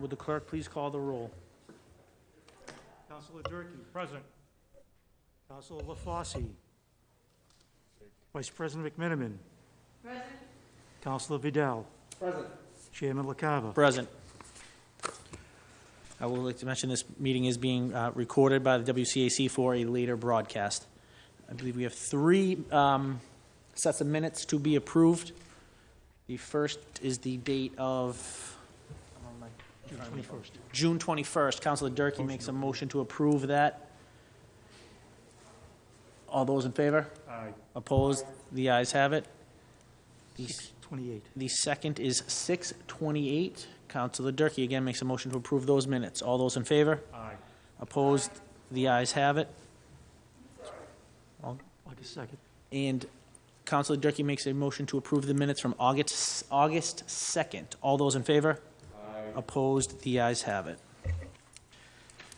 Would the clerk please call the roll? Councilor Durkey. Present. Counselor LaFosse. Vice President McMiniman. Present. Councilor Vidal. Present. Chairman LaCava. Present. I would like to mention this meeting is being uh, recorded by the WCAC for a later broadcast. I believe we have three um, sets of minutes to be approved. The first is the date of June 21st. June 21st. Counselor Durkey makes a motion to approve that. All those in favor? Aye. Opposed? The ayes have it. The 628. The second is 628. Councilor Durkey again makes a motion to approve those minutes. All those in favor? Aye. Opposed? The ayes have it. August 2nd. And Councilor Durkey makes a motion to approve the minutes from August, August 2nd. All those in favor? Opposed? The ayes have it.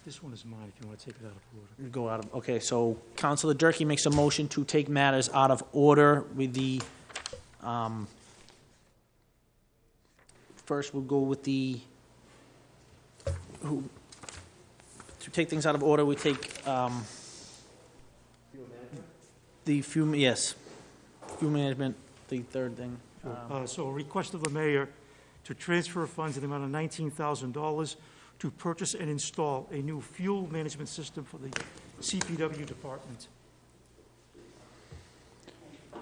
This one is mine, if you want to take it out of order. Go out of, okay, so Counselor Durkey makes a motion to take matters out of order with the, um, first we'll go with the, who, to take things out of order, we take, um, the fuel, yes, fuel management, the third thing. Um, Uh, So a request of the mayor to transfer funds in the amount of $19,000 to purchase and install a new fuel management system for the CPW department.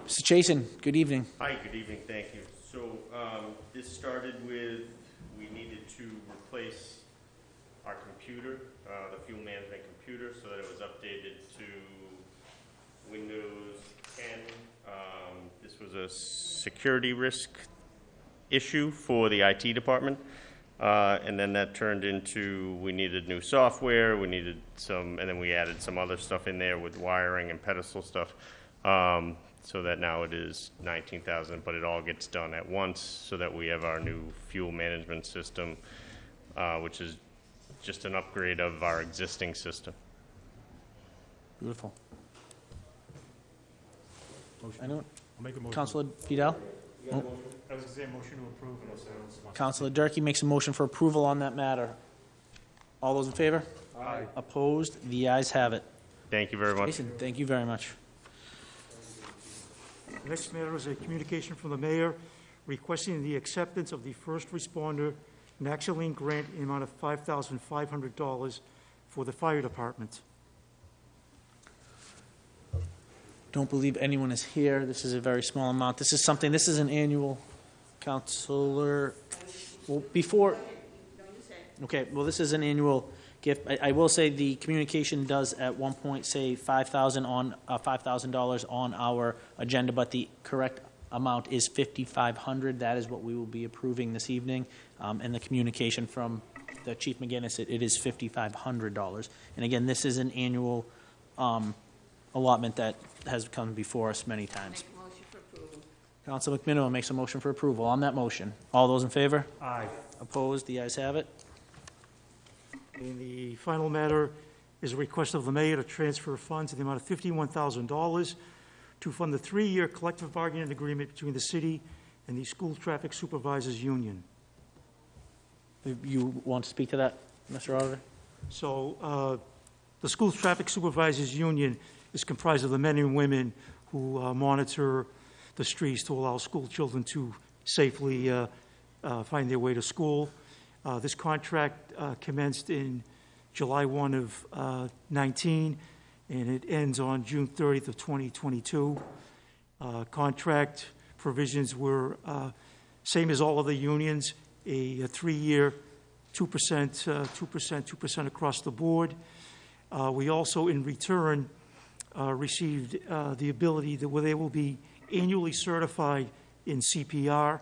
Mr. Chason, good evening. Hi, good evening, thank you. So, um, this started with, we needed to replace our computer, uh, the fuel management computer, so that it was updated to Windows 10. Um, this was a security risk issue for the IT department. Uh, and then that turned into, we needed new software, we needed some, and then we added some other stuff in there with wiring and pedestal stuff. Um, so that now it is nineteen thousand, but it all gets done at once, so that we have our new fuel management system, uh, which is just an upgrade of our existing system. Beautiful. I don't, I'll make a motion. Counselor Vidal? Hmm? I was going to say motion to approve, unless anyone wants. Counselor Durkey makes a motion for approval on that matter. All those in favor? Aye. Opposed? The ayes have it. Thank you very much. Jason, thank you very much. The Next matter is a communication from the mayor requesting the acceptance of the first responder Naloxone grant in the amount of $5,500 for the fire department. Don't believe anyone is here. This is a very small amount. This is something, this is an annual, Counselor, well, before, okay, well, this is an annual gift. I, I will say the communication does at one point say five thousand on, uh, five thousand dollars on our agenda, but the correct amount is fifty-five hundred. That is what we will be approving this evening. Um, and the communication from the Chief McGinnis, it, it is fifty-five hundred dollars. And again, this is an annual, um, allotment that has come before us many times. Make a motion for approval. Counsel McMiniman makes a motion for approval. On that motion, all those in favor? Aye. Opposed? The ayes have it. And the final matter is a request of the mayor to transfer funds in the amount of $51,000 to fund the three-year collective bargaining agreement between the city and the School Traffic Supervisors Union. You want to speak to that, Mr. Auditor? So, uh, the School Traffic Supervisors Union is comprised of the men and women who uh, monitor the streets to allow school children to safely uh, uh, find their way to school. Uh, This contract uh, commenced in July 1 of uh, 19, and it ends on June 30th of 2022. Uh, Contract provisions were same as all of the unions, a a three-year, 2%, uh, 2%, 2% across the board. We also, in return, uh, received uh, the ability that where they will be annually certified in CPR.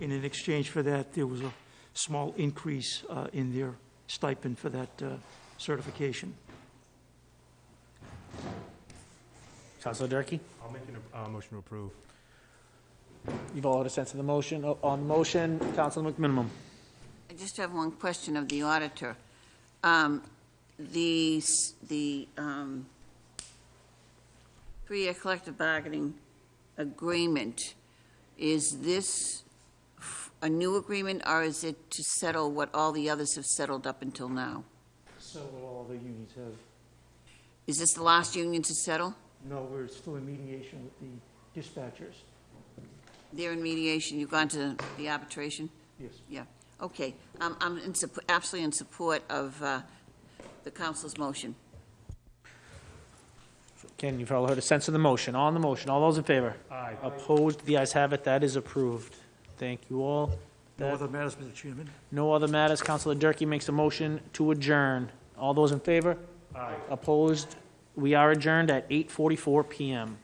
And in exchange for that, there was a small increase uh, in their stipend for that uh, certification. Councilor Durkey? I'll make a uh, motion to approve. You've all had a sense of the motion. On the motion, Councilor McMiniman. I just have one question of the auditor. Um, The, the um, three-year collective bargaining agreement, is this a new agreement, or is it to settle what all the others have settled up until now? So all the unions have, Is this the last union to settle? no, we're still in mediation with the dispatchers. They're in mediation, you've gone to the arbitration? Yes. Yeah, okay. I'm, I'm in absolutely in support of uh, the council's motion. Ken, you've all heard a sense of the motion. On the motion, all those in favor? Aye. Opposed? The ayes have it. That is approved. Thank you all. No That- other matters, Mr. Chairman? No other matters. Councilor Durkey makes a motion to adjourn. All those in favor? Aye. Opposed? We are adjourned at 8:44 PM.